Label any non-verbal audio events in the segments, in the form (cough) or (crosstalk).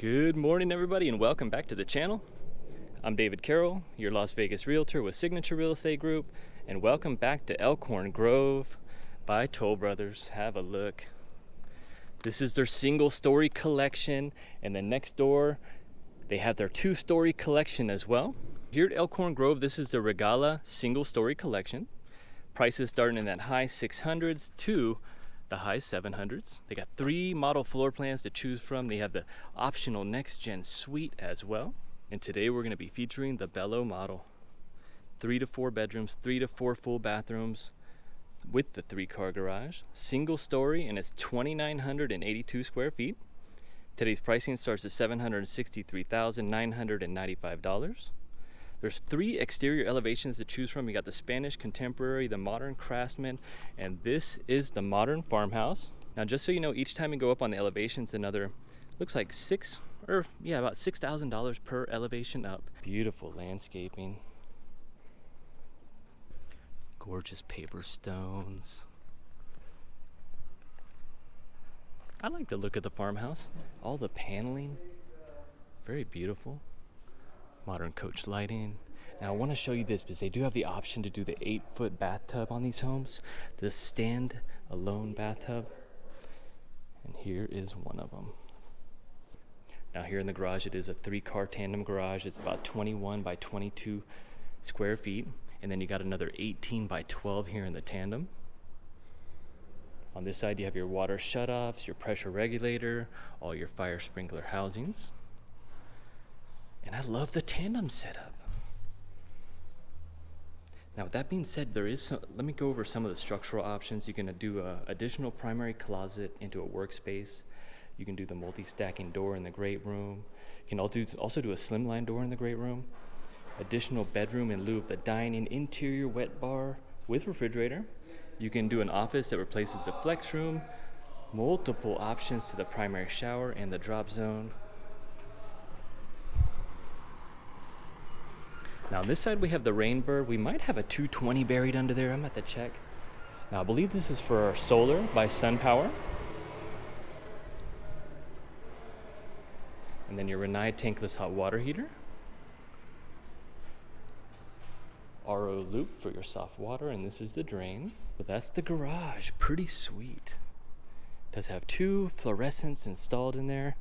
Good morning, everybody, and welcome back to the channel. I'm David Carroll, your Las Vegas realtor with Signature Real Estate Group, and welcome back to Elkhorn Grove by Toll Brothers. Have a look. This is their single story collection, and then next door, they have their two story collection as well. Here at Elkhorn Grove, this is the Regala single story collection. Prices starting in that high 600s to the high 700s. They got three model floor plans to choose from. They have the optional next gen suite as well. And today we're going to be featuring the Bello model. Three to four bedrooms, three to four full bathrooms with the three car garage. Single story and it's 2,982 square feet. Today's pricing starts at $763,995. There's three exterior elevations to choose from. You got the Spanish Contemporary, the Modern Craftsman, and this is the Modern Farmhouse. Now, just so you know, each time you go up on the elevations, another looks like six or yeah, about six thousand dollars per elevation up. Beautiful landscaping, gorgeous paver stones. I like the look of the farmhouse. All the paneling, very beautiful modern coach lighting. Now I want to show you this because they do have the option to do the eight foot bathtub on these homes, the stand alone bathtub. And here is one of them. Now here in the garage, it is a three car tandem garage. It's about 21 by 22 square feet. And then you got another 18 by 12 here in the tandem. On this side, you have your water shutoffs, your pressure regulator, all your fire sprinkler housings. And I love the tandem setup. Now, with that being said, there is some, let me go over some of the structural options. You can do an additional primary closet into a workspace. You can do the multi-stacking door in the great room. You can also do, also do a slimline door in the great room. Additional bedroom in lieu of the dining interior wet bar with refrigerator. You can do an office that replaces the flex room. Multiple options to the primary shower and the drop zone. Now on this side we have the Rainbird. We might have a 220 buried under there. I'm at the check. Now I believe this is for our solar by SunPower. And then your Rinnai tankless hot water heater. RO loop for your soft water, and this is the drain. But that's the garage, pretty sweet. Does have two fluorescents installed in there.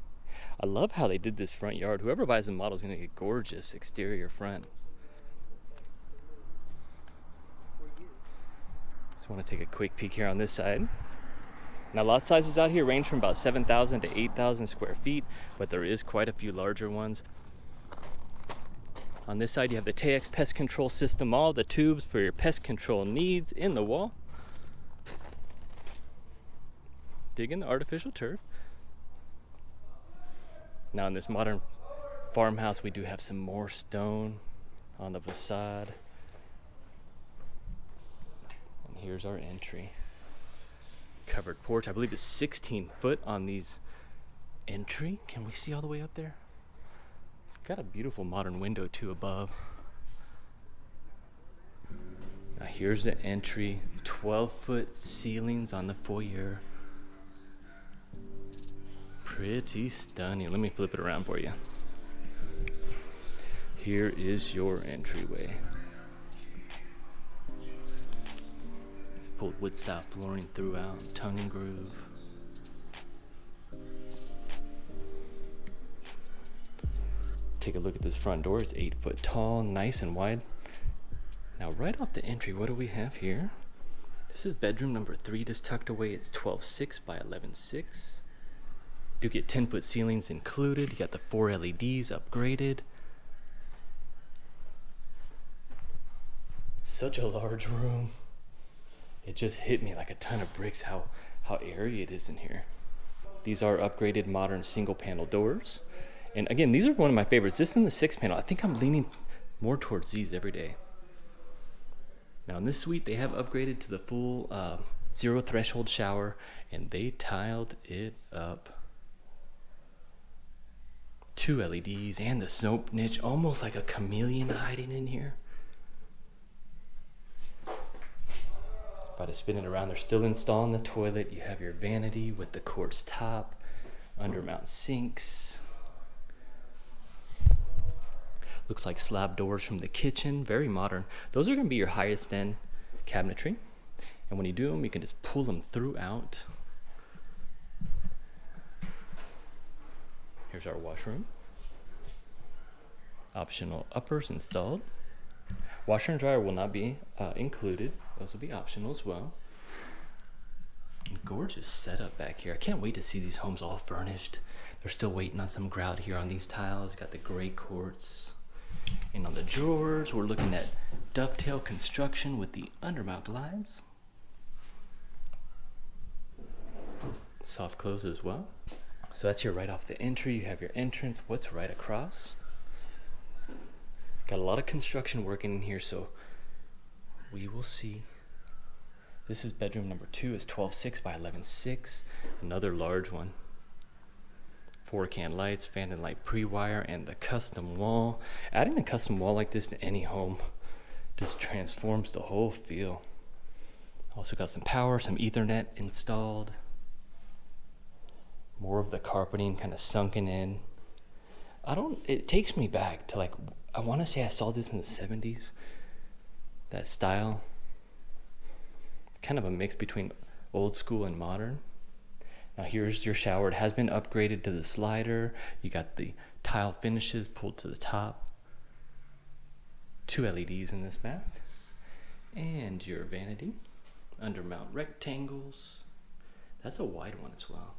I love how they did this front yard. Whoever buys the model is gonna get gorgeous exterior front. Want to take a quick peek here on this side. Now lot sizes out here range from about 7,000 to 8,000 square feet, but there is quite a few larger ones. On this side you have the Taexx pest control system, all the tubes for your pest control needs in the wall. Dig in the artificial turf. Now in this modern farmhouse we do have some more stone on the facade here's our entry. Covered porch. I believe it's 16 foot on these entry. Can we see all the way up there? It's got a beautiful modern window too above. Now here's the entry. 12 foot ceilings on the foyer. Pretty stunning. Let me flip it around for you. Here is your entryway. Pulled wood style flooring throughout, tongue and groove. Take a look at this front door. It's eight foot tall, nice and wide. Now right off the entry, what do we have here? This is bedroom number three, just tucked away. It's 12.6 by 11.6. Do get 10 foot ceilings included. You got the four LEDs upgraded. Such a large room it just hit me like a ton of bricks how, how airy it is in here. These are upgraded modern single panel doors. And again, these are one of my favorites. This is the six panel. I think I'm leaning more towards these every day. Now in this suite, they have upgraded to the full uh, zero threshold shower and they tiled it up. Two LEDs and the soap niche, almost like a chameleon hiding in here. I to spin it around, they're still installing the toilet. You have your vanity with the quartz top, undermount sinks. Looks like slab doors from the kitchen, very modern. Those are gonna be your highest end cabinetry. And when you do them, you can just pull them throughout. Here's our washroom. Optional uppers installed. Washer and dryer will not be uh, included. Those will be optional as well. Gorgeous setup back here. I can't wait to see these homes all furnished. They're still waiting on some grout here on these tiles. Got the gray quartz. And on the drawers, we're looking at dovetail construction with the undermount glides. Soft close as well. So that's your right off the entry. You have your entrance. What's right across? Got a lot of construction working in here, so we will see. This is bedroom number two. It's 12.6 by 11.6. Another large one. Four can lights, fan and light pre-wire, and the custom wall. Adding a custom wall like this to any home just transforms the whole feel. Also got some power, some ethernet installed. More of the carpeting kind of sunken in. I don't, it takes me back to like I want to say I saw this in the 70s. That style. It's Kind of a mix between old school and modern. Now here's your shower. It has been upgraded to the slider. You got the tile finishes pulled to the top. Two LEDs in this bath. And your vanity. Undermount rectangles. That's a wide one as well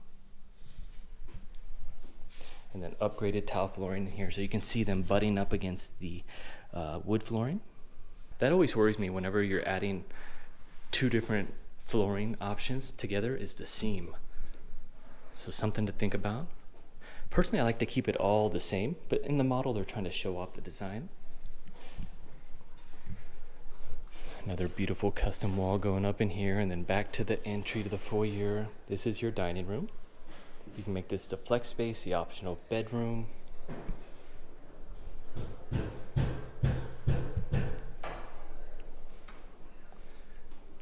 and then upgraded tile flooring in here so you can see them butting up against the uh, wood flooring. That always worries me whenever you're adding two different flooring options together is the seam. So something to think about. Personally, I like to keep it all the same, but in the model, they're trying to show off the design. Another beautiful custom wall going up in here and then back to the entry to the foyer. This is your dining room. You can make this the flex space, the optional bedroom.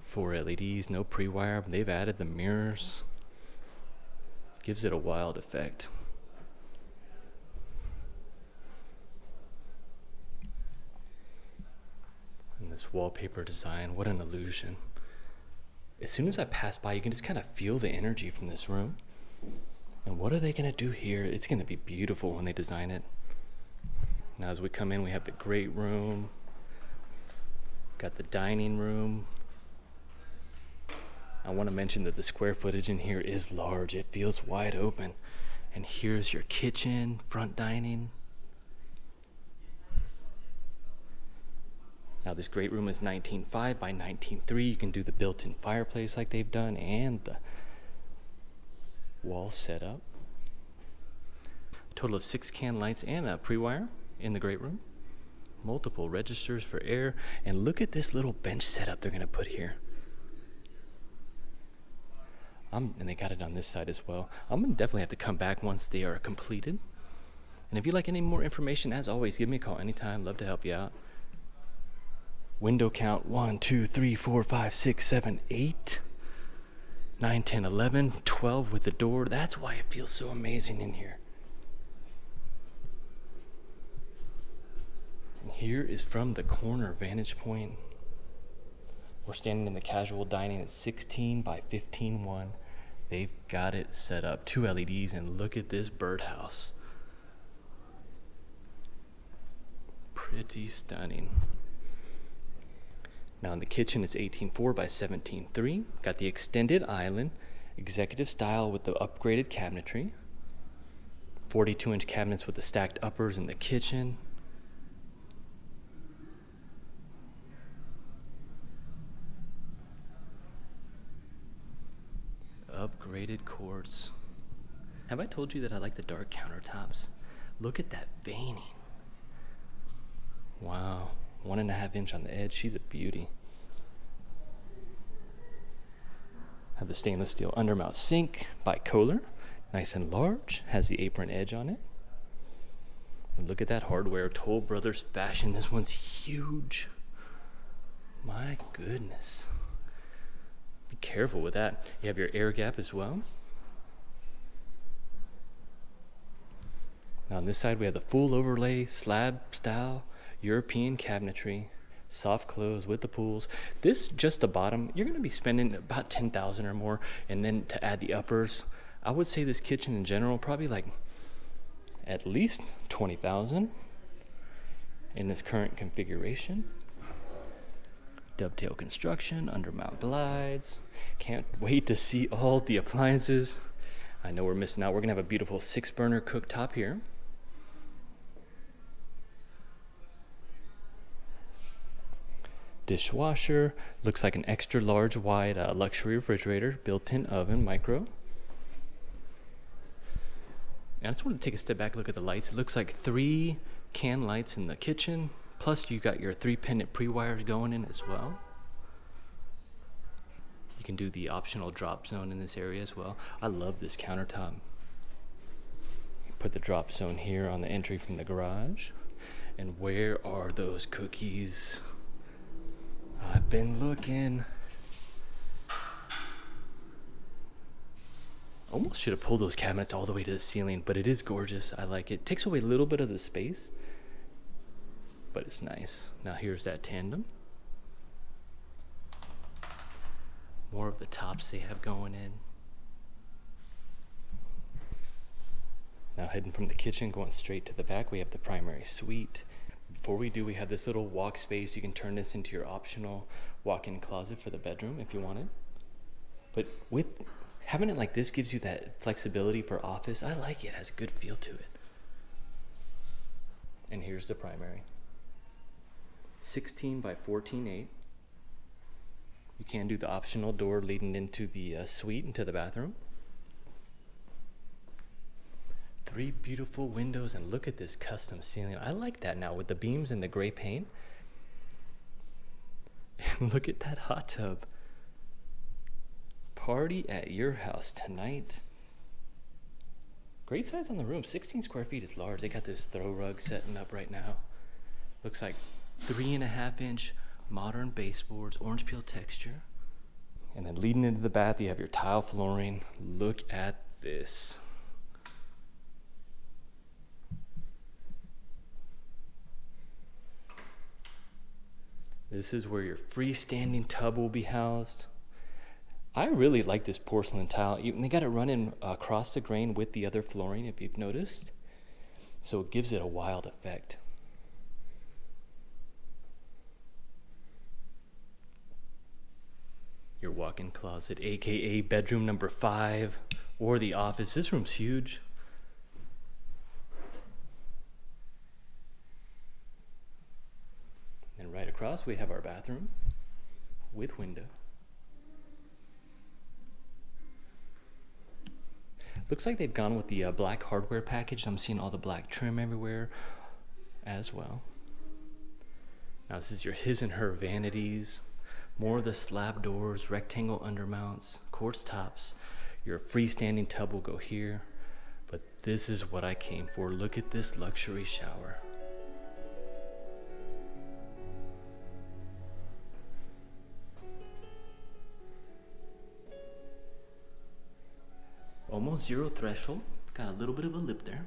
Four LEDs, no pre-wire. They've added the mirrors. Gives it a wild effect. And this wallpaper design, what an illusion. As soon as I pass by, you can just kind of feel the energy from this room. And what are they going to do here? It's going to be beautiful when they design it. Now as we come in, we have the great room. Got the dining room. I want to mention that the square footage in here is large. It feels wide open. And here's your kitchen, front dining. Now this great room is 19.5 by 19.3. You can do the built-in fireplace like they've done and the wall setup. A total of six can lights and a pre-wire in the great room. Multiple registers for air. And look at this little bench setup they're going to put here. I'm, and they got it on this side as well. I'm going to definitely have to come back once they are completed. And if you'd like any more information, as always, give me a call anytime. Love to help you out. Window count one, two, three, four, five, six, seven, eight. 9, 10, 11, 12 with the door. That's why it feels so amazing in here. And here is from the corner vantage point. We're standing in the casual dining at 16 by 15 1. They've got it set up. Two LEDs, and look at this birdhouse. Pretty stunning. Now in the kitchen, it's 18.4 by 17.3. Got the extended island, executive style with the upgraded cabinetry. 42 inch cabinets with the stacked uppers in the kitchen. Upgraded quartz. Have I told you that I like the dark countertops? Look at that veining. Wow one and a half inch on the edge. She's a beauty. Have the stainless steel undermount sink by Kohler. Nice and large. Has the apron edge on it. And look at that hardware. Toll Brothers fashion. This one's huge. My goodness. Be careful with that. You have your air gap as well. Now on this side we have the full overlay slab style European cabinetry, soft close with the pools. This just the bottom, you're gonna be spending about 10,000 or more. And then to add the uppers, I would say this kitchen in general, probably like at least 20,000 in this current configuration. Dovetail construction, undermount glides. Can't wait to see all the appliances. I know we're missing out. We're gonna have a beautiful six burner cooktop here. Dishwasher, looks like an extra large wide uh, luxury refrigerator, built-in oven, micro. And I just want to take a step back, look at the lights. It looks like three can lights in the kitchen, plus you got your three pendant pre-wires going in as well. You can do the optional drop zone in this area as well. I love this countertop. Put the drop zone here on the entry from the garage. And where are those cookies? I've been looking. Almost should have pulled those cabinets all the way to the ceiling, but it is gorgeous. I like it. Takes away a little bit of the space, but it's nice. Now here's that tandem. More of the tops they have going in. Now heading from the kitchen, going straight to the back, we have the primary suite. Before we do, we have this little walk space. You can turn this into your optional walk-in closet for the bedroom if you wanted. But with having it like this gives you that flexibility for office. I like it. it has a good feel to it. And here's the primary. 16 by 14.8. You can do the optional door leading into the uh, suite, into the bathroom. Three beautiful windows and look at this custom ceiling. I like that now with the beams and the gray paint. And (laughs) look at that hot tub. Party at your house tonight. Great size on the room. 16 square feet is large. They got this throw rug setting up right now. Looks like three and a half inch modern baseboards, orange peel texture. And then leading into the bath, you have your tile flooring. Look at this. This is where your freestanding tub will be housed. I really like this porcelain tile. They got it running uh, across the grain with the other flooring, if you've noticed. So it gives it a wild effect. Your walk-in closet, aka bedroom number five, or the office. This room's huge. right across we have our bathroom with window. Looks like they've gone with the uh, black hardware package. I'm seeing all the black trim everywhere as well. Now this is your his and her vanities. More of the slab doors, rectangle undermounts, quartz tops. Your freestanding tub will go here. But this is what I came for. Look at this luxury shower. Almost zero threshold. Got a little bit of a lip there.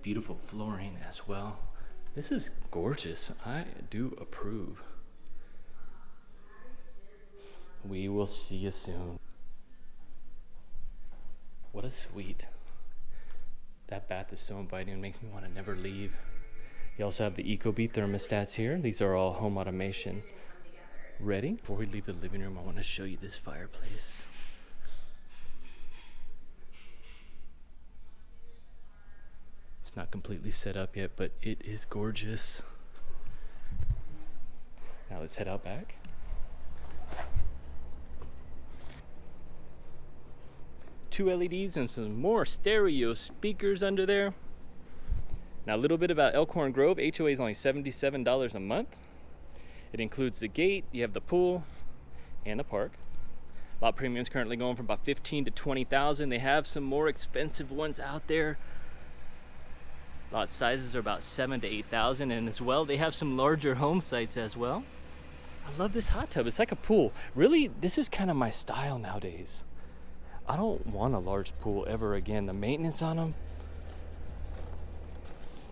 Beautiful flooring as well. This is gorgeous. I do approve. We will see you soon. What a suite. That bath is so inviting. It makes me want to never leave. You also have the Ecobee thermostats here. These are all home automation ready. Before we leave the living room, I want to show you this fireplace. It's not completely set up yet, but it is gorgeous. Now let's head out back. Two LEDs and some more stereo speakers under there. Now a little bit about Elkhorn Grove. HOA is only $77 a month. It includes the gate, you have the pool, and the park. Lot premium is currently going from about 15 to 20,000. They have some more expensive ones out there Lot sizes are about seven to 8,000 and as well, they have some larger home sites as well. I love this hot tub. It's like a pool. Really, this is kind of my style nowadays. I don't want a large pool ever again. The maintenance on them,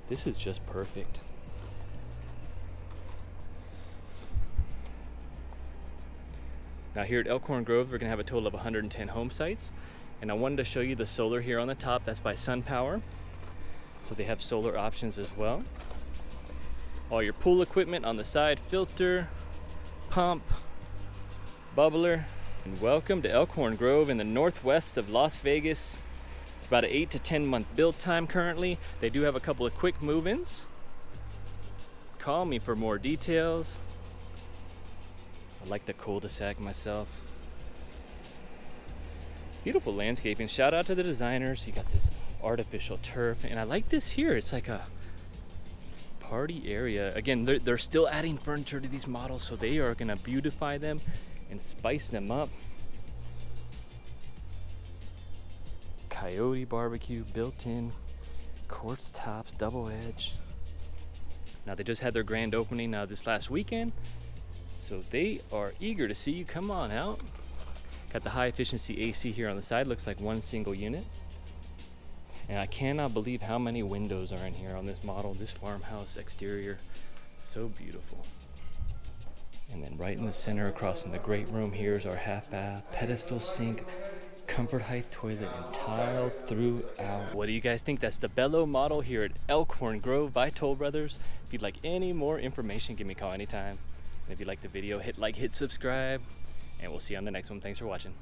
This is just perfect. Now here at Elkhorn Grove, we're gonna have a total of 110 home sites. And I wanted to show you the solar here on the top. That's by SunPower. So they have solar options as well. All your pool equipment on the side, filter, pump, bubbler. And welcome to Elkhorn Grove in the northwest of Las Vegas. It's about an eight to 10 month build time currently. They do have a couple of quick move-ins. Call me for more details. I like the cul-de-sac myself. Beautiful landscaping. Shout out to the designers. You got this artificial turf, and I like this here. It's like a party area. Again, they're, they're still adding furniture to these models, so they are gonna beautify them and spice them up. Coyote barbecue built in, quartz tops, double edge. Now they just had their grand opening uh, this last weekend, so they are eager to see you. Come on out. Got the high efficiency AC here on the side, looks like one single unit. And I cannot believe how many windows are in here on this model, this farmhouse exterior. So beautiful. And then right in the center across from the great room here is our half bath, pedestal sink, comfort height toilet, and tile throughout. What do you guys think? That's the Bello model here at Elkhorn Grove by Toll Brothers. If you'd like any more information, give me a call anytime. And if you like the video, hit like, hit subscribe, and we'll see you on the next one. Thanks for watching.